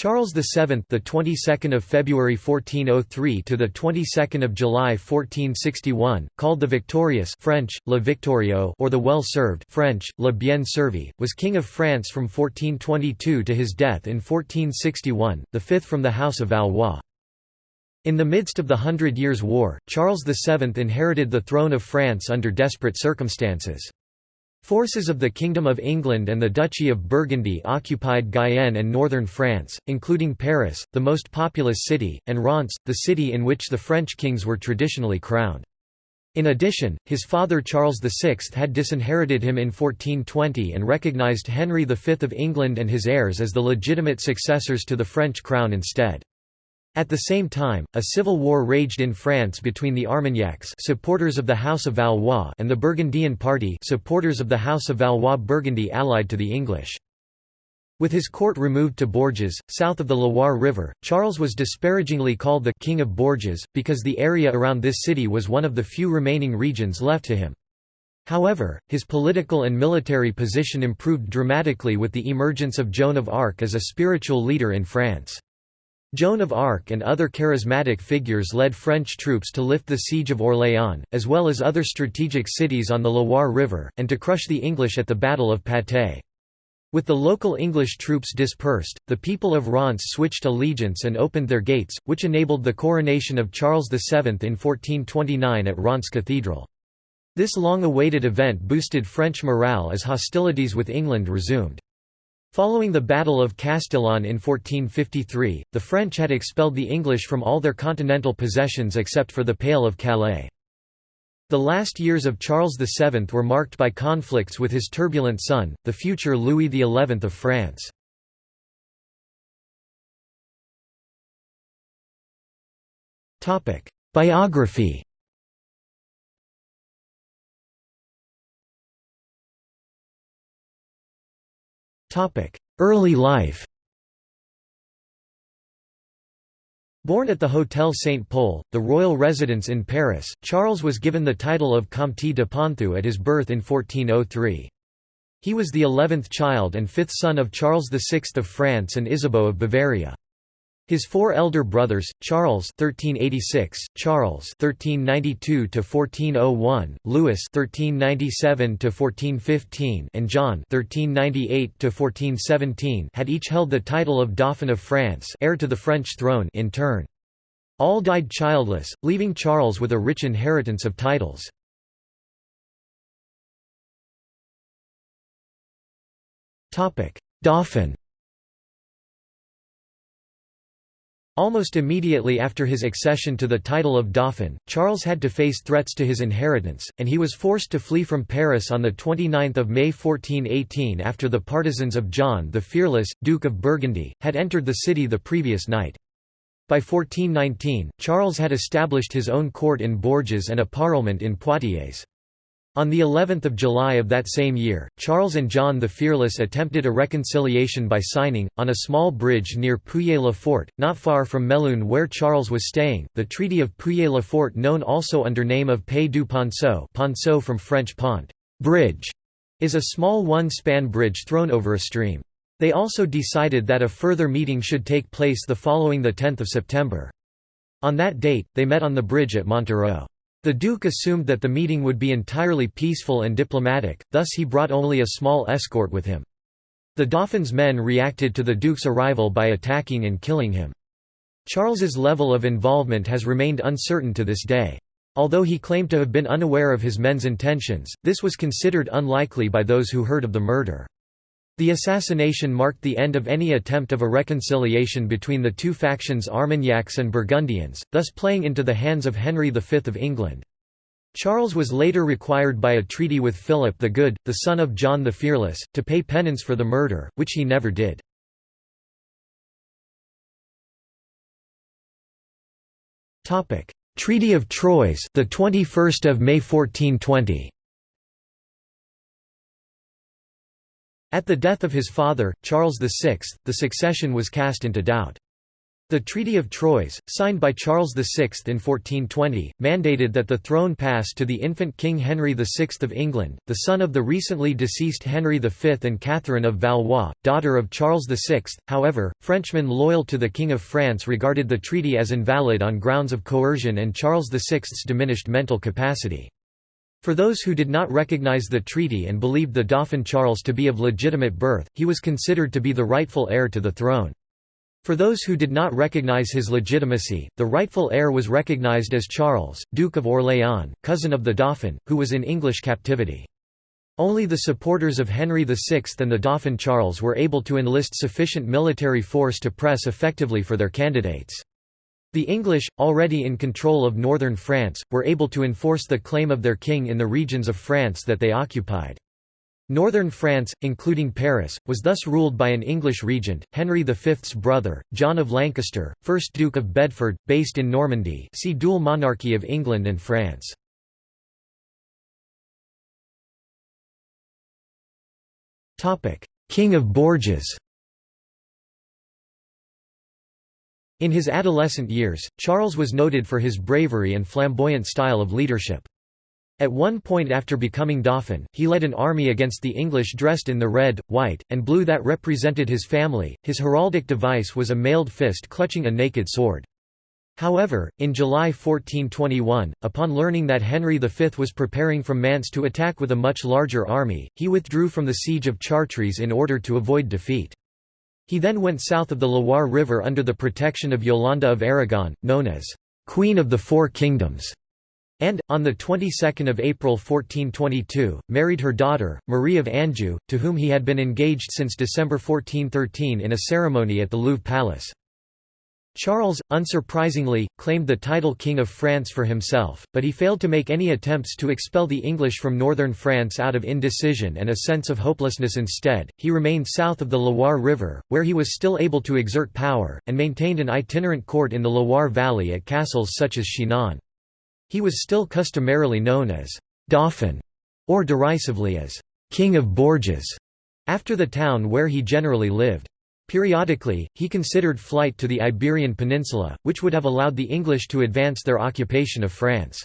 Charles VII, the 22nd of February 1403 to the 22nd of July 1461, called the Victorious French Le Victorieux or the Well-served French Le Bien servi, was king of France from 1422 to his death in 1461, the fifth from the house of Valois. In the midst of the Hundred Years' War, Charles VII inherited the throne of France under desperate circumstances. Forces of the Kingdom of England and the Duchy of Burgundy occupied Guyenne and northern France, including Paris, the most populous city, and Reims, the city in which the French kings were traditionally crowned. In addition, his father Charles VI had disinherited him in 1420 and recognized Henry V of England and his heirs as the legitimate successors to the French crown instead. At the same time, a civil war raged in France between the Armagnacs supporters of the House of Valois and the Burgundian party supporters of the House of Valois-Burgundy allied to the English. With his court removed to Bourges, south of the Loire River, Charles was disparagingly called the «King of Bourges», because the area around this city was one of the few remaining regions left to him. However, his political and military position improved dramatically with the emergence of Joan of Arc as a spiritual leader in France. Joan of Arc and other charismatic figures led French troops to lift the siege of Orléans, as well as other strategic cities on the Loire River, and to crush the English at the Battle of Patay. With the local English troops dispersed, the people of Reims switched allegiance and opened their gates, which enabled the coronation of Charles VII in 1429 at Reims Cathedral. This long-awaited event boosted French morale as hostilities with England resumed. Following the Battle of Castillon in 1453, the French had expelled the English from all their continental possessions except for the Pale of Calais. The last years of Charles VII were marked by conflicts with his turbulent son, the future Louis XI of France. Biography Early life Born at the Hôtel Saint-Pol, the royal residence in Paris, Charles was given the title of Comte de Ponthieu at his birth in 1403. He was the eleventh child and fifth son of Charles VI of France and Isabeau of Bavaria. His four elder brothers, Charles (1386), Charles (1392–1401), Louis (1397–1415), and John (1398–1417), had each held the title of Dauphin of France, heir to the French throne, in turn. All died childless, leaving Charles with a rich inheritance of titles. Topic: Dauphin. Almost immediately after his accession to the title of Dauphin, Charles had to face threats to his inheritance, and he was forced to flee from Paris on 29 May 1418 after the partisans of John the Fearless, Duke of Burgundy, had entered the city the previous night. By 1419, Charles had established his own court in Bourges and a parlement in Poitiers. On the 11th of July of that same year, Charles and John the Fearless attempted a reconciliation by signing, on a small bridge near Pouilly-le-Fort, not far from Melun where Charles was staying, the Treaty of Pouilly-le-Fort known also under name of Paix du Ponceau Ponceau from French pont bridge", is a small one-span bridge thrown over a stream. They also decided that a further meeting should take place the following 10 September. On that date, they met on the bridge at Montereau. The Duke assumed that the meeting would be entirely peaceful and diplomatic, thus he brought only a small escort with him. The Dauphin's men reacted to the Duke's arrival by attacking and killing him. Charles's level of involvement has remained uncertain to this day. Although he claimed to have been unaware of his men's intentions, this was considered unlikely by those who heard of the murder. The assassination marked the end of any attempt of a reconciliation between the two factions Armagnacs and Burgundians, thus playing into the hands of Henry V of England. Charles was later required by a treaty with Philip the Good, the son of John the Fearless, to pay penance for the murder, which he never did. Treaty of Troyes, the 21st of May 1420. At the death of his father, Charles VI, the succession was cast into doubt. The Treaty of Troyes, signed by Charles VI in 1420, mandated that the throne pass to the infant King Henry VI of England, the son of the recently deceased Henry V and Catherine of Valois, daughter of Charles VI. However, Frenchmen loyal to the King of France regarded the treaty as invalid on grounds of coercion and Charles VI's diminished mental capacity. For those who did not recognize the treaty and believed the Dauphin Charles to be of legitimate birth, he was considered to be the rightful heir to the throne. For those who did not recognize his legitimacy, the rightful heir was recognized as Charles, Duke of Orléans, cousin of the Dauphin, who was in English captivity. Only the supporters of Henry VI and the Dauphin Charles were able to enlist sufficient military force to press effectively for their candidates. The English, already in control of northern France, were able to enforce the claim of their king in the regions of France that they occupied. Northern France, including Paris, was thus ruled by an English regent, Henry V's brother, John of Lancaster, 1st Duke of Bedford, based in Normandy see dual monarchy of England and France. King of Bourges In his adolescent years, Charles was noted for his bravery and flamboyant style of leadership. At one point after becoming Dauphin, he led an army against the English dressed in the red, white, and blue that represented his family. His heraldic device was a mailed fist clutching a naked sword. However, in July 1421, upon learning that Henry V was preparing from Mantes to attack with a much larger army, he withdrew from the siege of Chartres in order to avoid defeat. He then went south of the Loire River under the protection of Yolanda of Aragon, known as Queen of the Four Kingdoms and, on the 22nd of April 1422, married her daughter, Marie of Anjou, to whom he had been engaged since December 1413 in a ceremony at the Louvre Palace. Charles, unsurprisingly, claimed the title King of France for himself, but he failed to make any attempts to expel the English from northern France out of indecision and a sense of hopelessness instead. He remained south of the Loire River, where he was still able to exert power, and maintained an itinerant court in the Loire Valley at castles such as Chinon. He was still customarily known as Dauphin, or derisively as King of Bourges, after the town where he generally lived. Periodically, he considered flight to the Iberian Peninsula, which would have allowed the English to advance their occupation of France.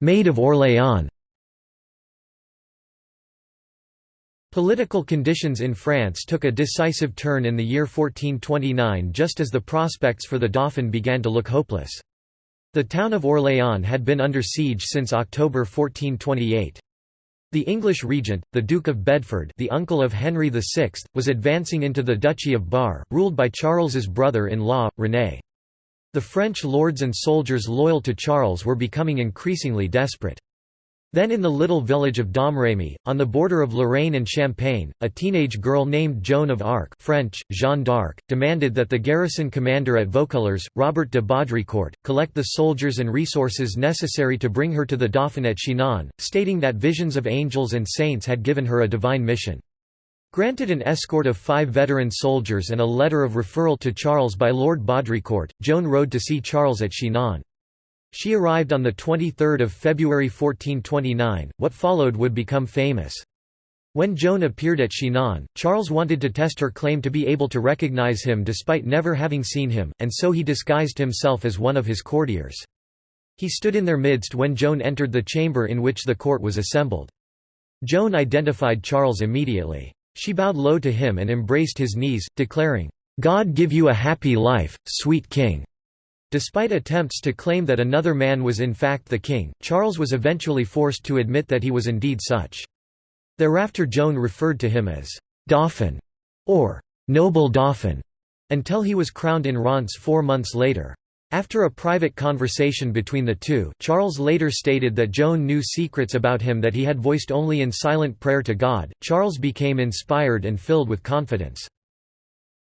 Maid of Orléans Political conditions in France took a decisive turn in the year 1429 just as the prospects for the Dauphin began to look hopeless. The town of Orléans had been under siege since October 1428. The English regent, the Duke of Bedford the uncle of Henry VI, was advancing into the Duchy of Bar, ruled by Charles's brother-in-law, René. The French lords and soldiers loyal to Charles were becoming increasingly desperate. Then in the little village of Domrémy, on the border of Lorraine and Champagne, a teenage girl named Joan of Arc French, Jeanne d'Arc, demanded that the garrison commander at Vaucouleurs, Robert de Baudricourt, collect the soldiers and resources necessary to bring her to the Dauphin at Chinon, stating that visions of angels and saints had given her a divine mission. Granted an escort of five veteran soldiers and a letter of referral to Charles by Lord Baudricourt, Joan rode to see Charles at Chinon. She arrived on 23 February 1429, what followed would become famous. When Joan appeared at Chinon, Charles wanted to test her claim to be able to recognize him despite never having seen him, and so he disguised himself as one of his courtiers. He stood in their midst when Joan entered the chamber in which the court was assembled. Joan identified Charles immediately. She bowed low to him and embraced his knees, declaring, "'God give you a happy life, sweet king!' Despite attempts to claim that another man was in fact the king, Charles was eventually forced to admit that he was indeed such. Thereafter Joan referred to him as «Dauphin» or «Noble Dauphin» until he was crowned in Reims four months later. After a private conversation between the two, Charles later stated that Joan knew secrets about him that he had voiced only in silent prayer to God. Charles became inspired and filled with confidence.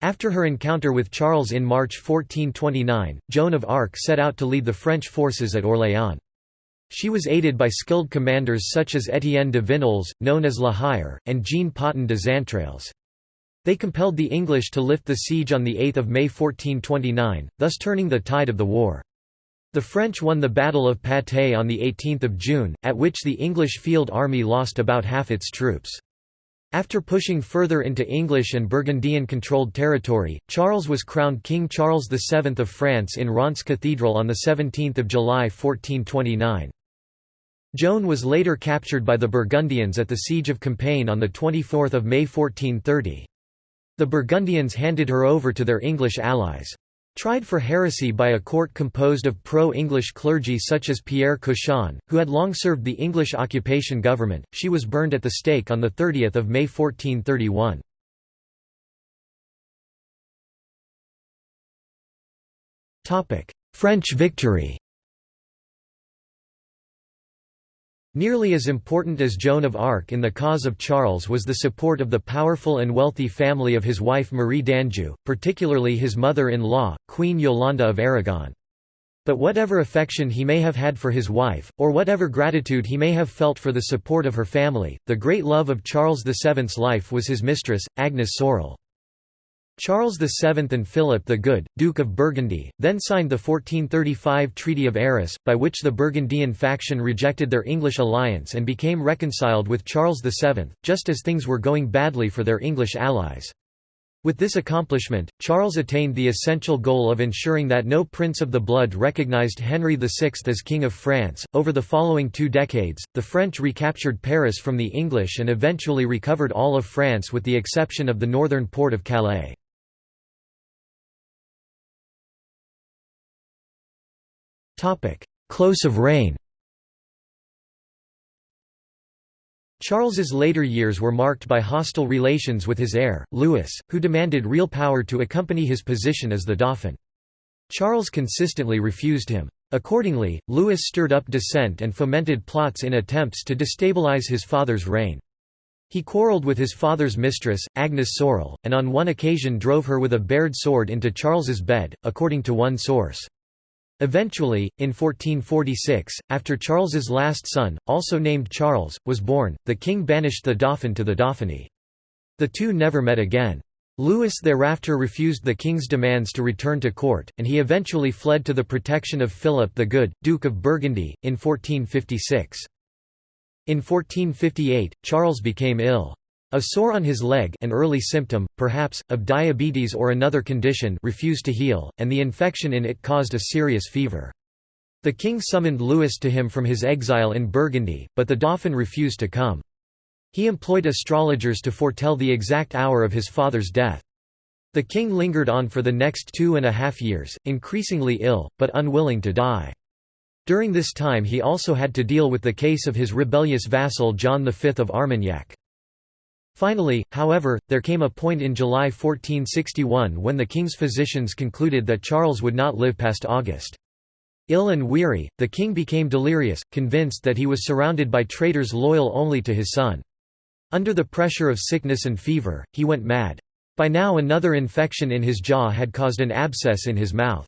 After her encounter with Charles in March 1429, Joan of Arc set out to lead the French forces at Orléans. She was aided by skilled commanders such as Étienne de Vignolles, known as La Hire, and Jean Poton de Xaintrailles. They compelled the English to lift the siege on 8 May 1429, thus turning the tide of the war. The French won the Battle of Patay on 18 June, at which the English field army lost about half its troops. After pushing further into English and Burgundian-controlled territory, Charles was crowned King Charles VII of France in Reims Cathedral on 17 July 1429. Joan was later captured by the Burgundians at the Siege of Compiègne on 24 May 1430. The Burgundians handed her over to their English allies. Tried for heresy by a court composed of pro-English clergy such as Pierre Cauchon, who had long served the English occupation government, she was burned at the stake on 30 May 1431. French victory Nearly as important as Joan of Arc in the cause of Charles was the support of the powerful and wealthy family of his wife Marie d'Anjou, particularly his mother-in-law, Queen Yolanda of Aragon. But whatever affection he may have had for his wife, or whatever gratitude he may have felt for the support of her family, the great love of Charles VII's life was his mistress, Agnes Sorel. Charles VII and Philip the Good, Duke of Burgundy, then signed the 1435 Treaty of Arras, by which the Burgundian faction rejected their English alliance and became reconciled with Charles VII, just as things were going badly for their English allies. With this accomplishment, Charles attained the essential goal of ensuring that no prince of the blood recognized Henry VI as King of France. Over the following two decades, the French recaptured Paris from the English and eventually recovered all of France with the exception of the northern port of Calais. Close of reign Charles's later years were marked by hostile relations with his heir, Louis, who demanded real power to accompany his position as the Dauphin. Charles consistently refused him. Accordingly, Louis stirred up dissent and fomented plots in attempts to destabilize his father's reign. He quarreled with his father's mistress, Agnes Sorel, and on one occasion drove her with a bared sword into Charles's bed, according to one source. Eventually, in 1446, after Charles's last son, also named Charles, was born, the king banished the Dauphin to the Dauphiny. The two never met again. Louis thereafter refused the king's demands to return to court, and he eventually fled to the protection of Philip the Good, Duke of Burgundy, in 1456. In 1458, Charles became ill. A sore on his leg an early symptom, perhaps, of diabetes or another condition refused to heal, and the infection in it caused a serious fever. The king summoned Louis to him from his exile in Burgundy, but the Dauphin refused to come. He employed astrologers to foretell the exact hour of his father's death. The king lingered on for the next two and a half years, increasingly ill, but unwilling to die. During this time he also had to deal with the case of his rebellious vassal John V of Armagnac. Finally, however, there came a point in July 1461 when the king's physicians concluded that Charles would not live past August. Ill and weary, the king became delirious, convinced that he was surrounded by traitors loyal only to his son. Under the pressure of sickness and fever, he went mad. By now another infection in his jaw had caused an abscess in his mouth.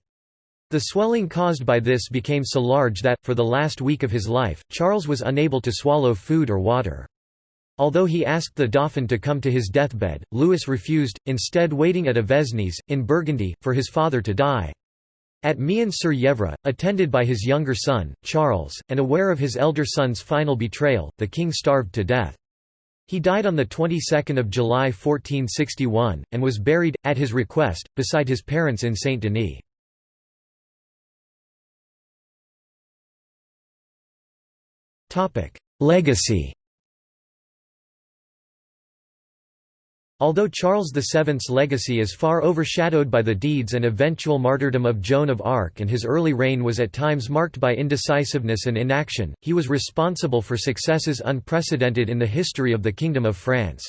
The swelling caused by this became so large that, for the last week of his life, Charles was unable to swallow food or water. Although he asked the Dauphin to come to his deathbed, Louis refused, instead waiting at Avesnes, in Burgundy, for his father to die. At Mehun-sur-Yèvre, attended by his younger son, Charles, and aware of his elder son's final betrayal, the king starved to death. He died on the 22nd of July 1461, and was buried, at his request, beside his parents in Saint-Denis. Legacy Although Charles VII's legacy is far overshadowed by the deeds and eventual martyrdom of Joan of Arc and his early reign was at times marked by indecisiveness and inaction, he was responsible for successes unprecedented in the history of the Kingdom of France.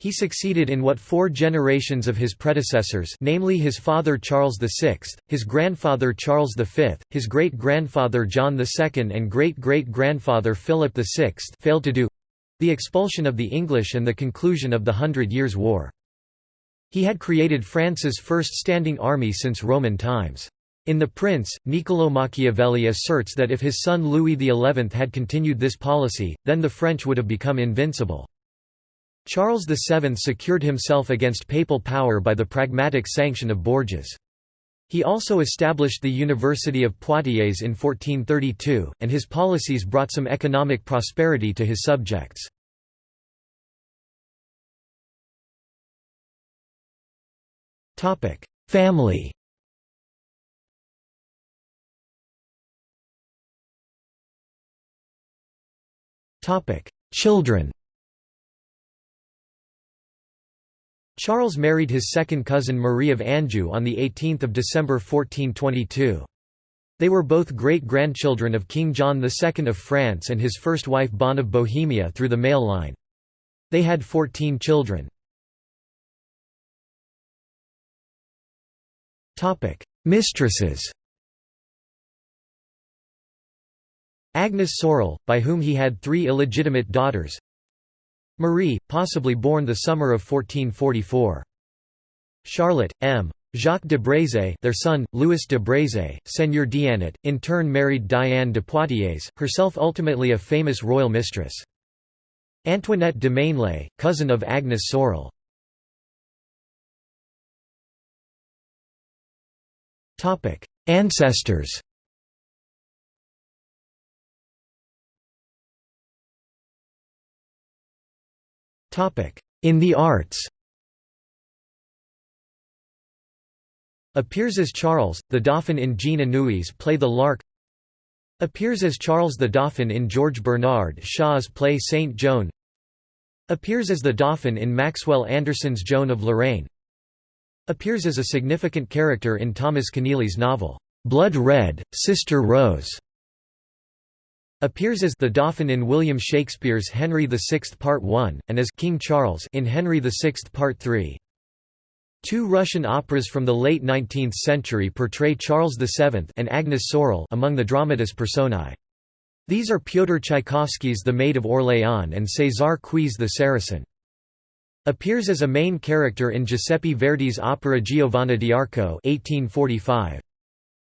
He succeeded in what four generations of his predecessors namely his father Charles VI, his grandfather Charles V, his great-grandfather John II and great-great-grandfather Philip VI failed to do the expulsion of the English and the conclusion of the Hundred Years' War. He had created France's first standing army since Roman times. In The Prince, Niccolò Machiavelli asserts that if his son Louis XI had continued this policy, then the French would have become invincible. Charles VII secured himself against papal power by the pragmatic sanction of Bourges. He also established the University of Poitiers in 1432, and his policies brought some economic prosperity to his subjects. Family Children Charles married his second cousin Marie of Anjou on 18 December 1422. They were both great-grandchildren of King John II of France and his first wife Bonne of Bohemia through the male line. They had 14 children. Mistresses Agnes Sorel, by whom he had three illegitimate daughters Marie, possibly born the summer of 1444. Charlotte, M. Jacques de Brézé their son, Louis de Brézé, Seigneur d'Anet, in turn married Diane de Poitiers, herself ultimately a famous royal mistress. Antoinette de Maignelais, cousin of Agnes Sorel. Ancestors In the arts. Appears as Charles, the Dauphin in Jean Anouilh's play The Lark. Appears as Charles the Dauphin in George Bernard Shaw's play Saint Joan. Appears as the Dauphin in Maxwell Anderson's Joan of Lorraine. Appears as a significant character in Thomas Keneally's novel, "'Blood Red, Sister Rose' Appears as the Dauphin in William Shakespeare's Henry VI Part 1, and as King Charles in Henry VI Part 3. Two Russian operas from the late 19th century portray Charles VII and Agnes Sorel among the dramatis personae. These are Pyotr Tchaikovsky's The Maid of Orléans and César Cui's The Saracen. Appears as a main character in Giuseppe Verdi's opera Giovanna d'Arco 1845.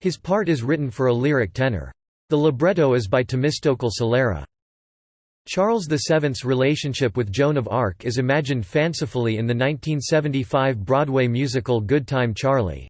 His part is written for a lyric tenor. The libretto is by Temistocle Solera. Charles VII's relationship with Joan of Arc is imagined fancifully in the 1975 Broadway musical Good Time Charlie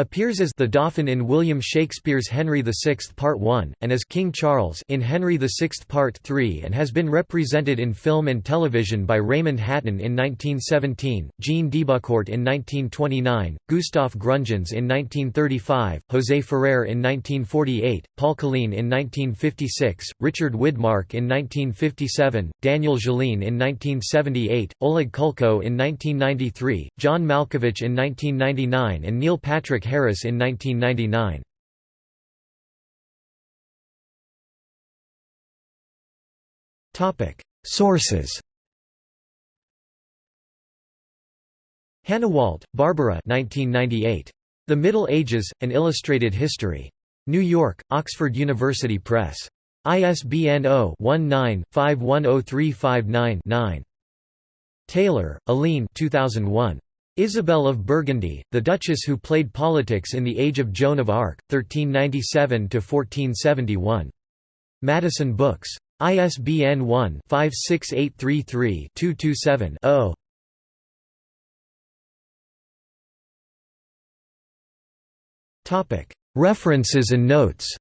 appears as the Dauphin in William Shakespeare's Henry VI Part 1, and as King Charles in Henry VI Part 3 and has been represented in film and television by Raymond Hatton in 1917, Jean Debucourt in 1929, Gustaf Gründgens in 1935, José Ferrer in 1948, Paul Colline in 1956, Richard Widmark in 1957, Daniel Jolene in 1978, Oleg Kulko in 1993, John Malkovich in 1999 and Neil Patrick Harris in 1999. Sources Wald, Barbara 1998. The Middle Ages, An Illustrated History. New York, Oxford University Press. ISBN 0-19-510359-9. Taylor, Aline 2001. Isabel of Burgundy, the Duchess who played politics in the age of Joan of Arc, 1397–1471. Madison Books. ISBN 1-56833-227-0. References and notes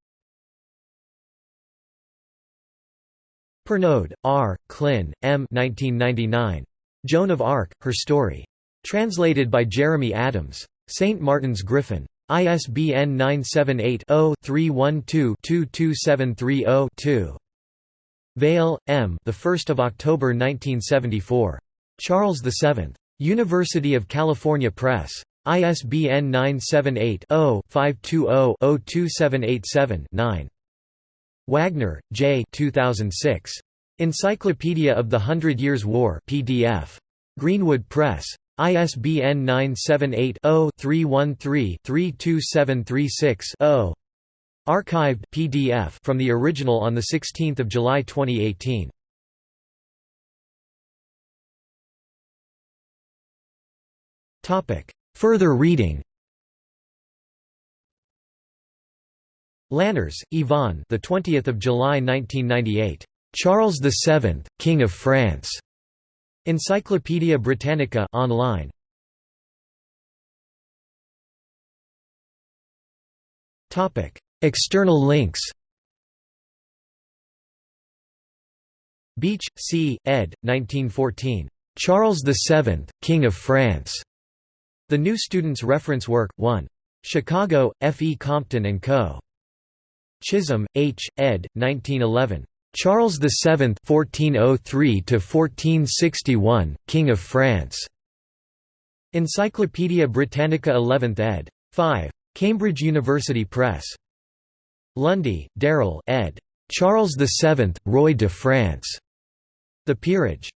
Pernoud, R., Clin, M. 1999. Joan of Arc, Her Story. Translated by Jeremy Adams. St. Martin's Griffin. ISBN 978-0-312-22730-2. Vale, M. The 1st of October 1974. Charles VII. University of California Press. ISBN 978-0-520-02787-9. Wagner, J. 2006. Encyclopedia of the Hundred Years' War PDF. Greenwood Press. ISBN 978-0-313-32736-0. Archived PDF from the original on 16 July 2018. Further reading Lanners, Yvonne the 20th of July 1998. Charles VII, King of France. Encyclopædia Britannica online. Topic: External links. Beach, C. ed. 1914. Charles VII, King of France. The New Student's Reference Work, 1. Chicago, F. E. Compton and Co. Chisholm, H., ed. 1911. Charles VII (1403–1461), King of France. Encyclopædia Britannica 11th ed. 5. Cambridge University Press. Lundy, Darryl ed. Charles VII, Roi de France. The Peerage.